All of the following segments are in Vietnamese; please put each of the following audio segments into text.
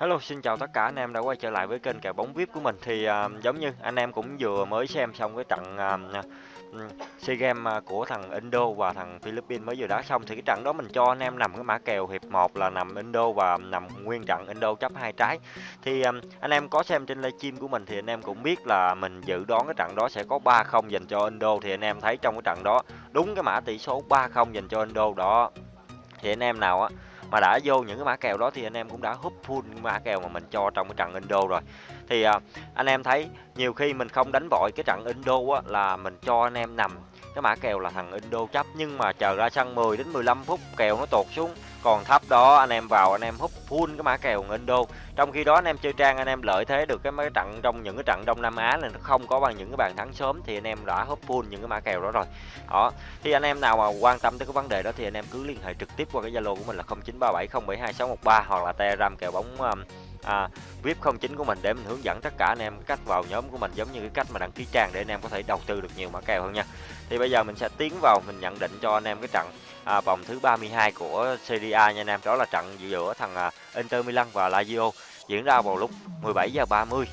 Hello, xin chào tất cả anh em đã quay trở lại với kênh kèo bóng VIP của mình. Thì uh, giống như anh em cũng vừa mới xem xong cái trận uh, SEA Games của thằng Indo và thằng Philippines mới vừa đá xong thì cái trận đó mình cho anh em nằm cái mã kèo hiệp 1 là nằm Indo và nằm nguyên trận Indo chấp hai trái. Thì à, anh em có xem trên livestream của mình thì anh em cũng biết là mình dự đoán cái trận đó sẽ có 3-0 dành cho Indo thì anh em thấy trong cái trận đó đúng cái mã tỷ số 3-0 dành cho Indo đó. Thì anh em nào á mà đã vô những cái mã kèo đó thì anh em cũng đã húp full mã kèo mà mình cho trong cái trận Indo rồi. Thì à, anh em thấy nhiều khi mình không đánh vội cái trận Indo á là mình cho anh em nằm cái mã kèo là thằng Indo chấp nhưng mà chờ ra sân 10 đến 15 phút kèo nó tụt xuống. Còn thấp đó anh em vào anh em hút full cái mã kèo Indo. Trong khi đó anh em chơi trang anh em lợi thế được cái mấy trận trong những cái trận Đông Nam Á này nó không có bằng những cái bàn thắng sớm thì anh em đã hút full những cái mã kèo đó rồi. Đó thì anh em nào mà quan tâm tới cái vấn đề đó thì anh em cứ liên hệ trực tiếp qua cái Zalo của mình là 0937072613 hoặc là Telegram kèo bóng um, à, VIP 09 của mình để mình hướng dẫn tất cả anh em cách vào nhóm của mình giống như cái cách mà đăng ký trang để anh em có thể đầu tư được nhiều mã kèo hơn nha. Thì bây giờ mình sẽ tiến vào mình nhận định cho anh em cái trận à, vòng thứ 32 của Serie A nha anh em. Đó là trận giữa thằng à, Inter Milan và Lazio diễn ra vào lúc 17 giờ 30.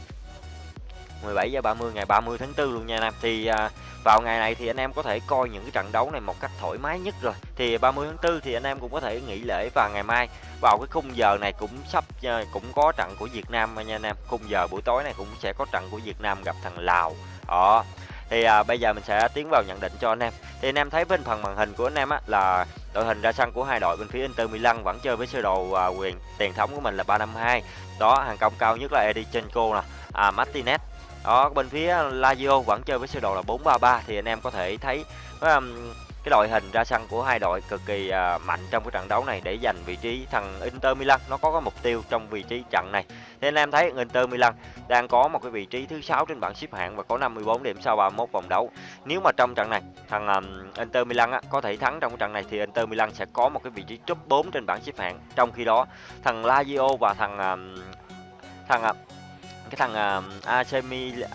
17 giờ 30 ngày 30 tháng 4 luôn nha anh em. Thì à, vào ngày này thì anh em có thể coi những cái trận đấu này một cách thoải mái nhất rồi. Thì 30 tháng 4 thì anh em cũng có thể nghỉ lễ và ngày mai vào cái khung giờ này cũng sắp à, cũng có trận của Việt Nam nha anh em. Khung giờ buổi tối này cũng sẽ có trận của Việt Nam gặp thằng Lào. Đó. Thì à, bây giờ mình sẽ tiến vào nhận định cho anh em. Thì anh em thấy bên phần màn hình của anh em á là đội hình ra sân của hai đội bên phía Inter Milan vẫn chơi với sơ đồ à, quyền tiền thống của mình là 352. Đó, hàng công cao nhất là Edichenko nè, à, Martinez đó bên phía Lazio vẫn chơi với sơ đồ là 433 thì anh em có thể thấy um, cái đội hình ra sân của hai đội cực kỳ à, mạnh trong cái trận đấu này để giành vị trí thằng Inter Milan. Nó có cái mục tiêu trong vị trí trận này. Nên anh em thấy Inter Milan đang có một cái vị trí thứ sáu trên bảng xếp hạng và có 54 điểm sau 31 vòng đấu. Nếu mà trong trận này thằng um, Inter Milan á, có thể thắng trong cái trận này thì Inter Milan sẽ có một cái vị trí top 4 trên bảng xếp hạng. Trong khi đó thằng Lazio và thằng um, thằng cái thằng AC, Milan,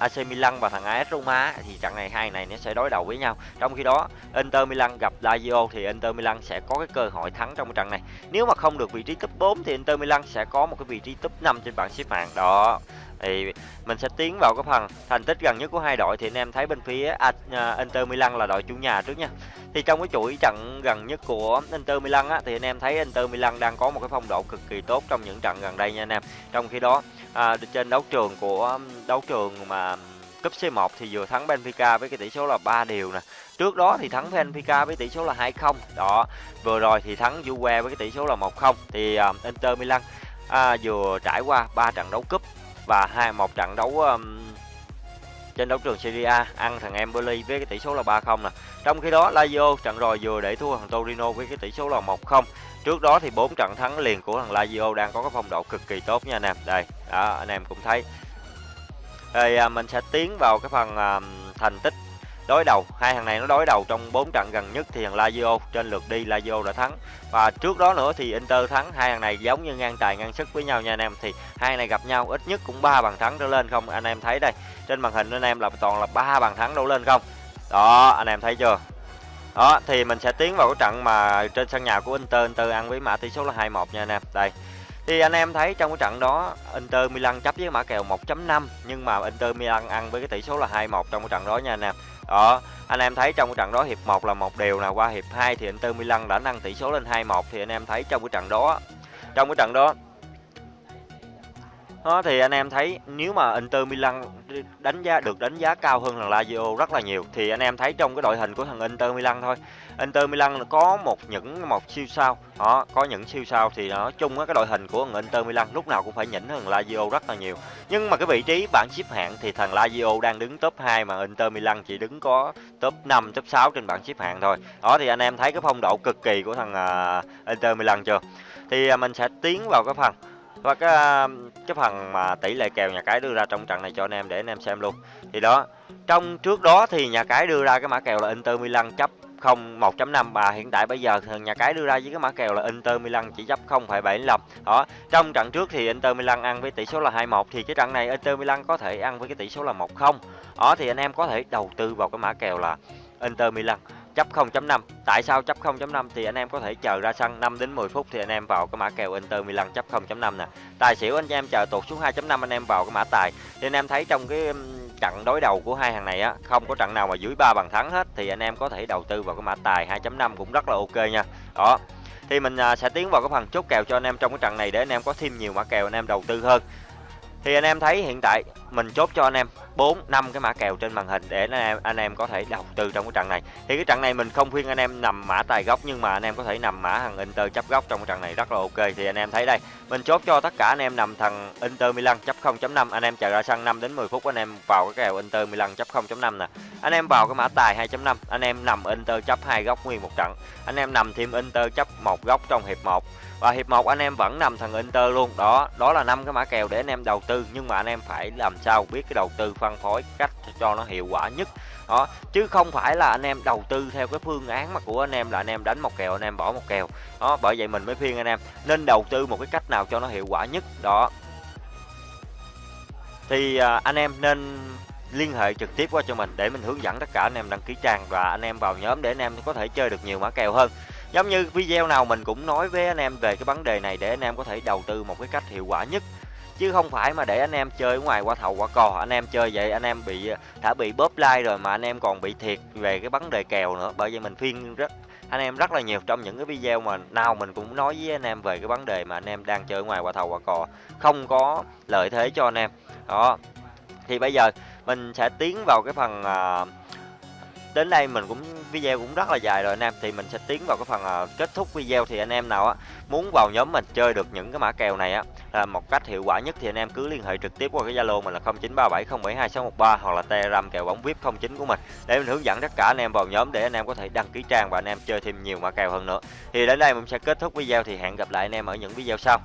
AC Milan và thằng AS Roma thì trận này hai này nó sẽ đối đầu với nhau. Trong khi đó, Inter Milan gặp Lazio thì Inter Milan sẽ có cái cơ hội thắng trong trận này. Nếu mà không được vị trí top 4 thì Inter Milan sẽ có một cái vị trí top 5 trên bảng xếp hạng, đó. Thì mình sẽ tiến vào cái phần thành tích gần nhất của hai đội thì anh em thấy bên phía à, à, Inter Milan là đội chủ nhà trước nha. Thì trong cái chuỗi trận gần nhất của Inter Milan á thì anh em thấy Inter Milan đang có một cái phong độ cực kỳ tốt trong những trận gần đây nha anh em. Trong khi đó à, trên đấu trường của um, đấu trường mà cúp C1 thì vừa thắng Benfica với cái tỷ số là 3 điều nè. Trước đó thì thắng Benfica với tỷ số là 2-0. Đó, vừa rồi thì thắng Juve với cái tỷ số là 1-0. Thì uh, Inter Milan à, vừa trải qua 3 trận đấu cúp và hai một trận đấu um, trên đấu trường Serie A ăn thằng Empoli với cái tỷ số là 3-0 nè. Trong khi đó Lazio trận rồi vừa để thua thằng Torino với cái tỷ số là 1-0. Trước đó thì bốn trận thắng liền của thằng Lazio đang có cái phong độ cực kỳ tốt nha anh em. Đây, đó anh em cũng thấy. Rồi à, mình sẽ tiến vào cái phần à, thành tích đối đầu. Hai thằng này nó đối đầu trong bốn trận gần nhất thì thằng Lazio trên lượt đi Lazio đã thắng. Và trước đó nữa thì Inter thắng. Hai thằng này giống như ngang tài ngang sức với nhau nha anh em. Thì hai này gặp nhau ít nhất cũng ba bàn thắng trở lên không anh em thấy đây. Trên màn hình anh em là toàn là ba bàn thắng đổ lên không. Đó, anh em thấy chưa? Đó, thì mình sẽ tiến vào cái trận mà trên sân nhà của Inter, Inter ăn với mã tỷ số là 2-1 nha anh em. Đây. Thì anh em thấy trong cái trận đó Inter Milan chấp với mã kèo 1.5 nhưng mà Inter Milan ăn với cái tỷ số là 2-1 trong cái trận đó nha anh em. Đó, anh em thấy trong cái trận đó hiệp 1 là một điều nào qua hiệp 2 thì Inter Milan đã nâng tỷ số lên 2-1 thì anh em thấy trong cái trận đó trong cái trận đó đó thì anh em thấy nếu mà Inter Milan đánh giá được đánh giá cao hơn thằng Lazio rất là nhiều thì anh em thấy trong cái đội hình của thằng Inter Milan thôi. Inter Milan có một những một siêu sao, đó, có những siêu sao thì nói chung cái đội hình của thằng Inter Milan lúc nào cũng phải nhỉnh hơn Lazio rất là nhiều. Nhưng mà cái vị trí bảng xếp hạng thì thằng Lazio đang đứng top 2 mà Inter Milan chỉ đứng có top 5, top 6 trên bảng xếp hạng thôi. Đó thì anh em thấy cái phong độ cực kỳ của thằng uh, Inter Milan chưa? Thì mình sẽ tiến vào cái phần và cái um, cái phần mà tỷ lệ kèo nhà cái đưa ra trong trận này cho anh em để anh em xem luôn. Thì đó, trong trước đó thì nhà cái đưa ra cái mã kèo là Inter Milan chấp 0 1.5 và hiện tại bây giờ nhà cái đưa ra với cái mã kèo là Inter Milan chỉ chấp 0.75. đó, trong trận trước thì Inter Milan ăn với tỷ số là 2-1 thì cái trận này Inter Milan có thể ăn với cái tỷ số là 1-0 đó, thì anh em có thể đầu tư vào cái mã kèo là Inter Milan chấp 0.5 tại sao chấp 0.5 thì anh em có thể chờ ra sân 5 đến 10 phút thì anh em vào cái mã kèo Inter Milan chấp 0.5 nè tài xỉu anh em chờ tụt xuống 2.5 anh em vào cái mã tài thì anh em thấy trong cái trận đối đầu của hai hàng này á không có trận nào mà dưới ba bàn thắng hết thì anh em có thể đầu tư vào cái mã tài 2.5 cũng rất là ok nha đó thì mình sẽ tiến vào cái phần chốt kèo cho anh em trong cái trận này để anh em có thêm nhiều mã kèo anh em đầu tư hơn thì anh em thấy hiện tại mình chốt cho anh em 4 5 cái mã kèo trên màn hình để anh em anh em có thể đầu tư trong cái trận này. Thì cái trận này mình không khuyên anh em nằm mã tài góc nhưng mà anh em có thể nằm mã thằng Inter chấp góc trong cái trận này rất là ok. Thì anh em thấy đây, mình chốt cho tất cả anh em nằm thằng Inter Milan chấp 0.5, anh em chờ ra sân 5 đến 10 phút anh em vào cái kèo Inter Milan chấp 0.5 nè. Anh em vào cái mã tài 2.5, anh em nằm Inter chấp hai góc nguyên một trận. Anh em nằm thêm Inter chấp một góc trong hiệp 1 và hiệp 1 anh em vẫn nằm thằng Inter luôn đó đó là năm cái mã kèo để anh em đầu tư nhưng mà anh em phải làm sao biết cái đầu tư phân phối cách cho nó hiệu quả nhất đó chứ không phải là anh em đầu tư theo cái phương án mà của anh em là anh em đánh một kèo anh em bỏ một kèo đó bởi vậy mình mới khuyên anh em nên đầu tư một cái cách nào cho nó hiệu quả nhất đó thì à, anh em nên liên hệ trực tiếp qua cho mình để mình hướng dẫn tất cả anh em đăng ký trang và anh em vào nhóm để anh em có thể chơi được nhiều mã kèo hơn giống như video nào mình cũng nói với anh em về cái vấn đề này để anh em có thể đầu tư một cái cách hiệu quả nhất chứ không phải mà để anh em chơi ngoài qua thầu qua cò. Anh em chơi vậy anh em bị đã bị bóp like rồi mà anh em còn bị thiệt về cái vấn đề kèo nữa. Bởi vậy mình khuyên rất anh em rất là nhiều trong những cái video mà nào mình cũng nói với anh em về cái vấn đề mà anh em đang chơi ngoài qua thầu qua cò. Không có lợi thế cho anh em. Đó. Thì bây giờ mình sẽ tiến vào cái phần à, đến đây mình cũng video cũng rất là dài rồi anh em. Thì mình sẽ tiến vào cái phần à, kết thúc video. Thì anh em nào á muốn vào nhóm mình chơi được những cái mã kèo này á là một cách hiệu quả nhất thì anh em cứ liên hệ trực tiếp qua cái zalo mình là 0937072613 hoặc là telegram kèo bóng vip 09 của mình. Để mình hướng dẫn tất cả anh em vào nhóm để anh em có thể đăng ký trang và anh em chơi thêm nhiều mã kèo hơn nữa. Thì đến đây mình sẽ kết thúc video thì hẹn gặp lại anh em ở những video sau.